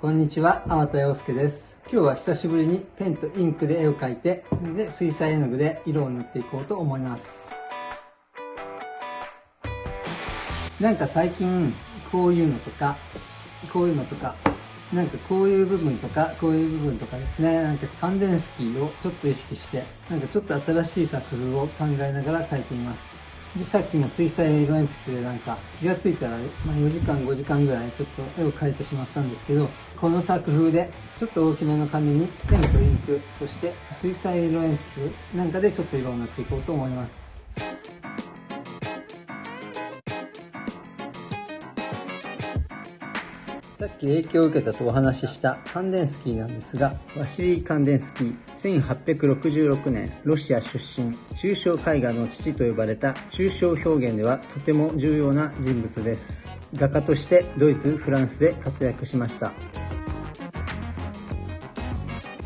こんにちは、天田洋介です。今日は久しぶりにペンとインクで絵を描いて、で、水彩絵の具で色を塗っていこうと思います。なんか最近、こういうのとか、こういうのとか、なんかこういう部分とか、こういう部分とかですね、なんか感電スキーをちょっと意識して、なんかちょっと新しい作風を考えながら描いています。で、さっきも水彩色鉛筆でなんか気がついたら、まあ、4時間5時間ぐらいちょっと絵を描いてしまったんですけど、この作風でちょっと大きめの紙にペンとインク、そして水彩色鉛筆なんかでちょっと色を塗っていこうと思います。さっき影響を受けたとお話ししたカンデンスキーなんですが、ワシリー・カンデンスキー、1866年、ロシア出身、抽象絵画の父と呼ばれた抽象表現ではとても重要な人物です。画家としてドイツ、フランスで活躍しました。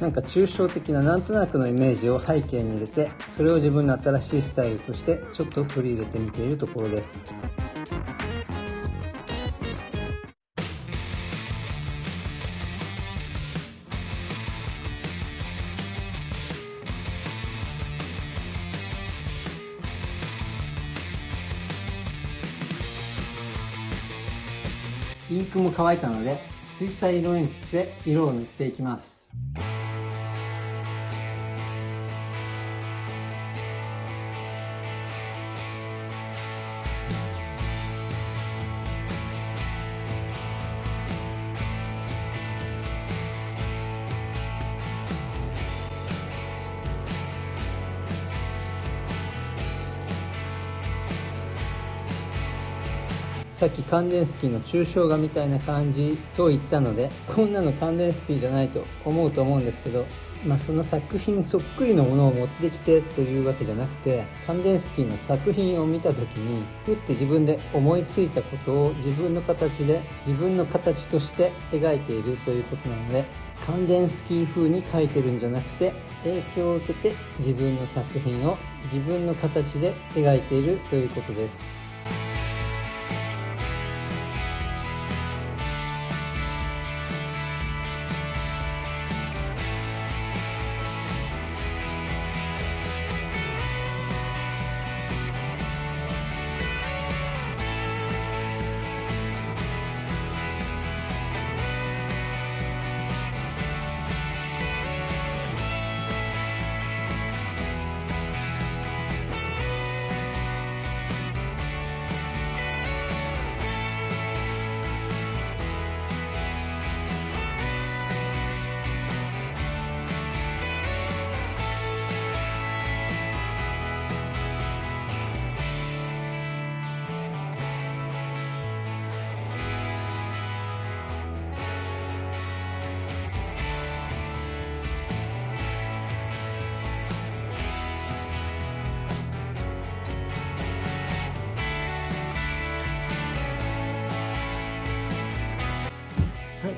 なんか抽象的ななんとなくのイメージを背景に入れて、それを自分の新しいスタイルとしてちょっと取り入れてみているところです。インクも乾いたので、水彩色鉛筆で色を塗っていきます。さっき感電スキーの抽象画みたいな感じと言ったので、こんなの感電スキーじゃないと思うと思うんですけど、まあ、その作品そっくりのものを持ってきてというわけじゃなくて、カンデンスキーの作品を見た時に、ふって自分で思いついたことを自分の形で、自分の形として描いているということなので、カンデンスキー風に描いてるんじゃなくて、影響を受けて自分の作品を自分の形で描いているということです。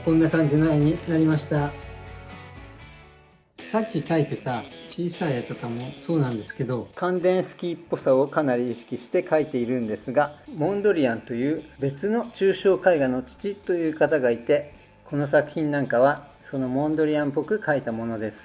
こんな感じの絵になりました。さっき描いてた小さい絵とかもそうなんですけど、感電スキーっぽさをかなり意識して描いているんですが、モンドリアンという別の抽象絵画の父という方がいて、この作品なんかはそのモンドリアンっぽく描いたものです。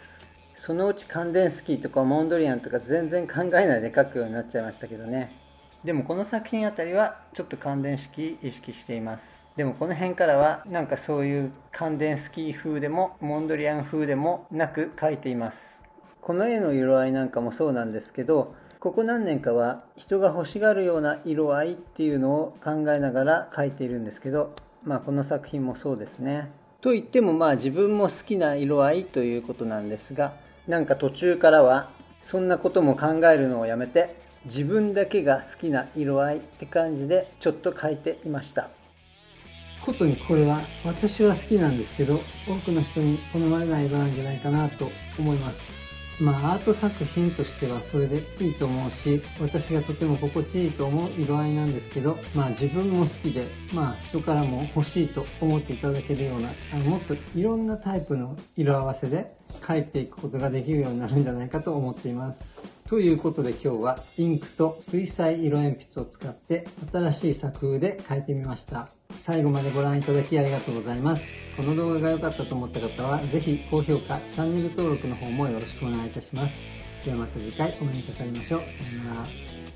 そのうち感電スキーとかモンドリアンとか全然考えないで描くようになっちゃいましたけどね。でもこの作品あたりはちょっと感電式意識しています。でもこの辺からはなんかそういう感電スキー風でもモンドリアン風でもなく描いていますこの絵の色合いなんかもそうなんですけどここ何年かは人が欲しがるような色合いっていうのを考えながら描いているんですけどまあこの作品もそうですねと言ってもまあ自分も好きな色合いということなんですがなんか途中からはそんなことも考えるのをやめて自分だけが好きな色合いって感じでちょっと描いていました。ことにこれは私は好きなんですけど多くの人に好まれない色なんじゃないかなと思います。まあアート作品としてはそれでいいと思うし私がとても心地いいと思う色合いなんですけどまあ自分も好きでまあ人からも欲しいと思っていただけるようなあのもっといろんなタイプの色合わせで描いていくことができるようになるんじゃないかと思っています。ということで今日はインクと水彩色鉛筆を使って新しい作風で描いてみました。最後までご覧いただきありがとうございます。この動画が良かったと思った方はぜひ高評価、チャンネル登録の方もよろしくお願いいたします。ではまた次回お目にかかりましょう。さよなら。